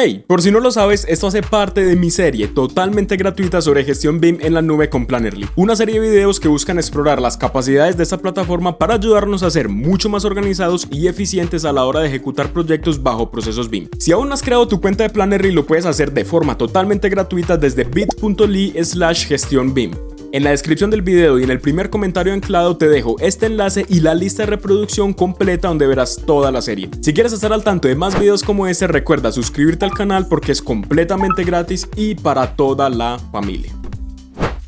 Hey, por si no lo sabes, esto hace parte de mi serie totalmente gratuita sobre gestión BIM en la nube con Plannerly, una serie de videos que buscan explorar las capacidades de esta plataforma para ayudarnos a ser mucho más organizados y eficientes a la hora de ejecutar proyectos bajo procesos BIM. Si aún no has creado tu cuenta de Plannerly, lo puedes hacer de forma totalmente gratuita desde bit.ly slash gestión BIM. En la descripción del video y en el primer comentario anclado te dejo este enlace y la lista de reproducción completa donde verás toda la serie. Si quieres estar al tanto de más videos como este, recuerda suscribirte al canal porque es completamente gratis y para toda la familia.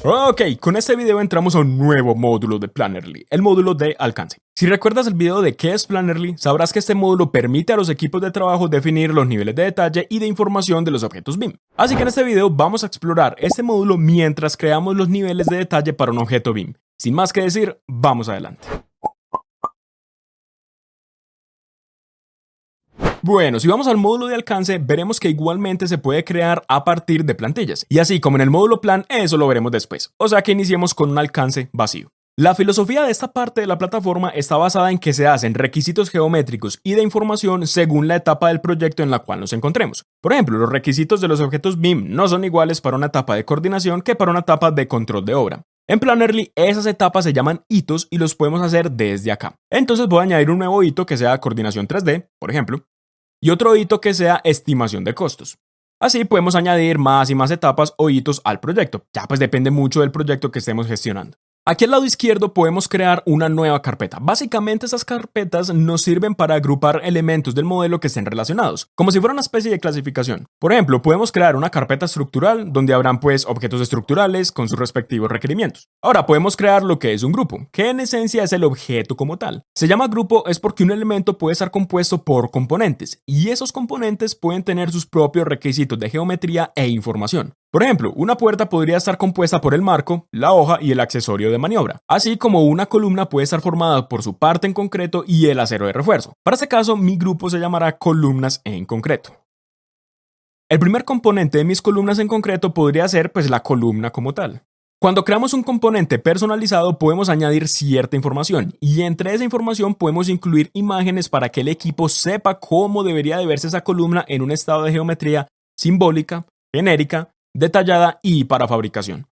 Ok, con este video entramos a un nuevo módulo de Plannerly, el módulo de alcance. Si recuerdas el video de qué es Plannerly, sabrás que este módulo permite a los equipos de trabajo definir los niveles de detalle y de información de los objetos BIM. Así que en este video vamos a explorar este módulo mientras creamos los niveles de detalle para un objeto BIM. Sin más que decir, vamos adelante. Bueno, si vamos al módulo de alcance, veremos que igualmente se puede crear a partir de plantillas. Y así como en el módulo plan, eso lo veremos después. O sea que iniciemos con un alcance vacío. La filosofía de esta parte de la plataforma está basada en que se hacen requisitos geométricos y de información según la etapa del proyecto en la cual nos encontremos. Por ejemplo, los requisitos de los objetos BIM no son iguales para una etapa de coordinación que para una etapa de control de obra. En Plannerly esas etapas se llaman hitos y los podemos hacer desde acá. Entonces voy a añadir un nuevo hito que sea coordinación 3D, por ejemplo, y otro hito que sea estimación de costos. Así podemos añadir más y más etapas o hitos al proyecto, ya pues depende mucho del proyecto que estemos gestionando. Aquí al lado izquierdo podemos crear una nueva carpeta. Básicamente esas carpetas nos sirven para agrupar elementos del modelo que estén relacionados, como si fuera una especie de clasificación. Por ejemplo, podemos crear una carpeta estructural donde habrán pues objetos estructurales con sus respectivos requerimientos. Ahora podemos crear lo que es un grupo, que en esencia es el objeto como tal. Se llama grupo es porque un elemento puede estar compuesto por componentes y esos componentes pueden tener sus propios requisitos de geometría e información. Por ejemplo, una puerta podría estar compuesta por el marco, la hoja y el accesorio de maniobra, así como una columna puede estar formada por su parte en concreto y el acero de refuerzo. Para este caso, mi grupo se llamará columnas en concreto. El primer componente de mis columnas en concreto podría ser pues la columna como tal. Cuando creamos un componente personalizado podemos añadir cierta información y entre esa información podemos incluir imágenes para que el equipo sepa cómo debería de verse esa columna en un estado de geometría simbólica, genérica detallada y para fabricación.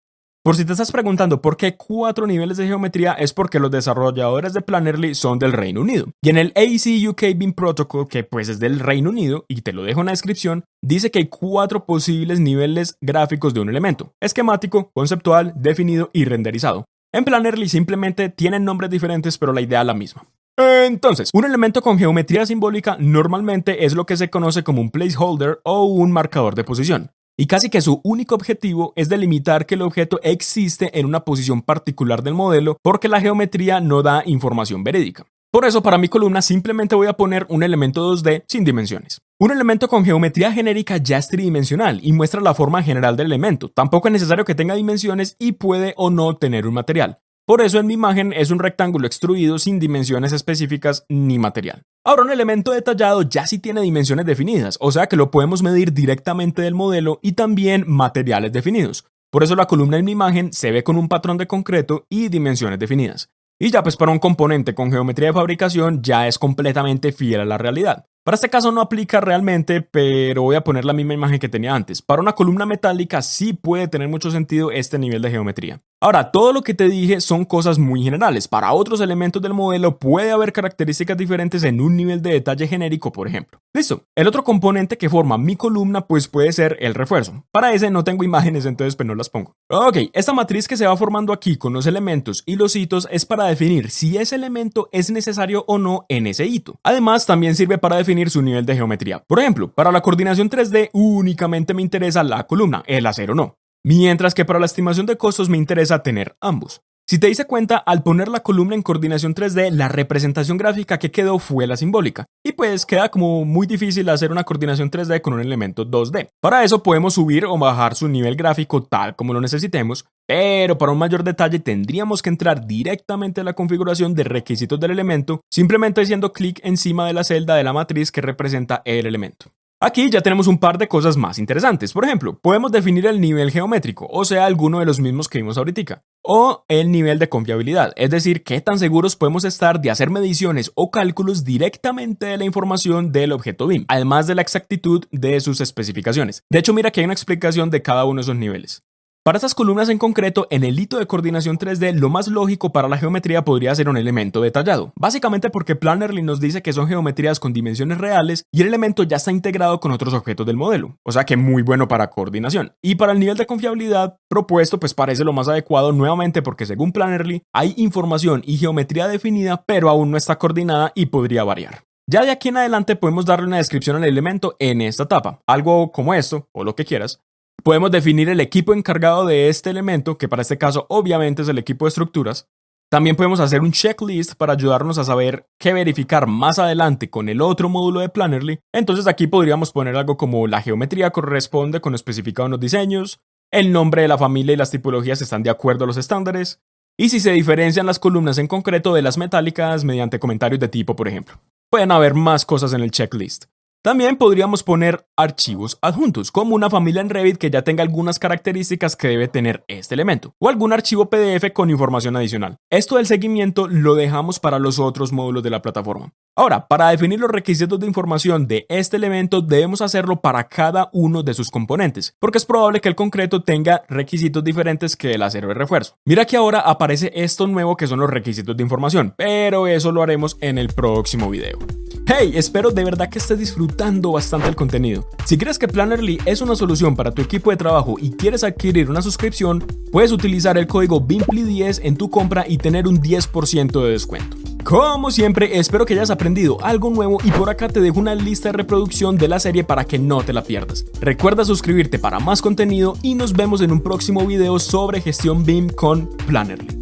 Por si te estás preguntando por qué cuatro niveles de geometría es porque los desarrolladores de Plannerly son del Reino Unido. Y en el AC UK BIM Protocol, que pues es del Reino Unido, y te lo dejo en la descripción, dice que hay cuatro posibles niveles gráficos de un elemento. Esquemático, conceptual, definido y renderizado. En Plannerly simplemente tienen nombres diferentes pero la idea es la misma. Entonces, un elemento con geometría simbólica normalmente es lo que se conoce como un placeholder o un marcador de posición y casi que su único objetivo es delimitar que el objeto existe en una posición particular del modelo porque la geometría no da información verídica. Por eso para mi columna simplemente voy a poner un elemento 2D sin dimensiones. Un elemento con geometría genérica ya es tridimensional y muestra la forma general del elemento. Tampoco es necesario que tenga dimensiones y puede o no tener un material. Por eso en mi imagen es un rectángulo extruido sin dimensiones específicas ni material. Ahora un elemento detallado ya sí tiene dimensiones definidas, o sea que lo podemos medir directamente del modelo y también materiales definidos. Por eso la columna en mi imagen se ve con un patrón de concreto y dimensiones definidas. Y ya pues para un componente con geometría de fabricación ya es completamente fiel a la realidad. Para este caso no aplica realmente, pero voy a poner la misma imagen que tenía antes. Para una columna metálica sí puede tener mucho sentido este nivel de geometría. Ahora, todo lo que te dije son cosas muy generales. Para otros elementos del modelo puede haber características diferentes en un nivel de detalle genérico, por ejemplo. Listo. El otro componente que forma mi columna pues puede ser el refuerzo. Para ese no tengo imágenes, entonces pues no las pongo. Ok, esta matriz que se va formando aquí con los elementos y los hitos es para definir si ese elemento es necesario o no en ese hito. Además, también sirve para definir su nivel de geometría. Por ejemplo, para la coordinación 3D únicamente me interesa la columna, el acero no. Mientras que para la estimación de costos me interesa tener ambos. Si te diste cuenta, al poner la columna en coordinación 3D, la representación gráfica que quedó fue la simbólica. Y pues queda como muy difícil hacer una coordinación 3D con un elemento 2D. Para eso podemos subir o bajar su nivel gráfico tal como lo necesitemos, pero para un mayor detalle tendríamos que entrar directamente a la configuración de requisitos del elemento, simplemente haciendo clic encima de la celda de la matriz que representa el elemento. Aquí ya tenemos un par de cosas más interesantes. Por ejemplo, podemos definir el nivel geométrico, o sea, alguno de los mismos que vimos ahorita. o el nivel de confiabilidad, es decir, qué tan seguros podemos estar de hacer mediciones o cálculos directamente de la información del objeto BIM, además de la exactitud de sus especificaciones. De hecho, mira que hay una explicación de cada uno de esos niveles. Para estas columnas en concreto, en el hito de coordinación 3D, lo más lógico para la geometría podría ser un elemento detallado, básicamente porque Plannerly nos dice que son geometrías con dimensiones reales y el elemento ya está integrado con otros objetos del modelo, o sea que muy bueno para coordinación. Y para el nivel de confiabilidad propuesto, pues parece lo más adecuado nuevamente porque según Plannerly hay información y geometría definida, pero aún no está coordinada y podría variar. Ya de aquí en adelante podemos darle una descripción al elemento en esta etapa, algo como esto, o lo que quieras, Podemos definir el equipo encargado de este elemento, que para este caso obviamente es el equipo de estructuras. También podemos hacer un checklist para ayudarnos a saber qué verificar más adelante con el otro módulo de Plannerly. Entonces aquí podríamos poner algo como la geometría corresponde con lo especificado en los diseños, el nombre de la familia y las tipologías están de acuerdo a los estándares, y si se diferencian las columnas en concreto de las metálicas mediante comentarios de tipo, por ejemplo. Pueden haber más cosas en el checklist. También podríamos poner archivos adjuntos, como una familia en Revit que ya tenga algunas características que debe tener este elemento, o algún archivo PDF con información adicional. Esto del seguimiento lo dejamos para los otros módulos de la plataforma. Ahora, para definir los requisitos de información de este elemento debemos hacerlo para cada uno de sus componentes, porque es probable que el concreto tenga requisitos diferentes que el acero de refuerzo. Mira que ahora aparece esto nuevo que son los requisitos de información, pero eso lo haremos en el próximo video. Hey, espero de verdad que estés disfrutando bastante el contenido. Si crees que Plannerly es una solución para tu equipo de trabajo y quieres adquirir una suscripción, puedes utilizar el código BIMPLY10 en tu compra y tener un 10% de descuento. Como siempre, espero que hayas aprendido algo nuevo y por acá te dejo una lista de reproducción de la serie para que no te la pierdas. Recuerda suscribirte para más contenido y nos vemos en un próximo video sobre gestión BIM con Plannerly.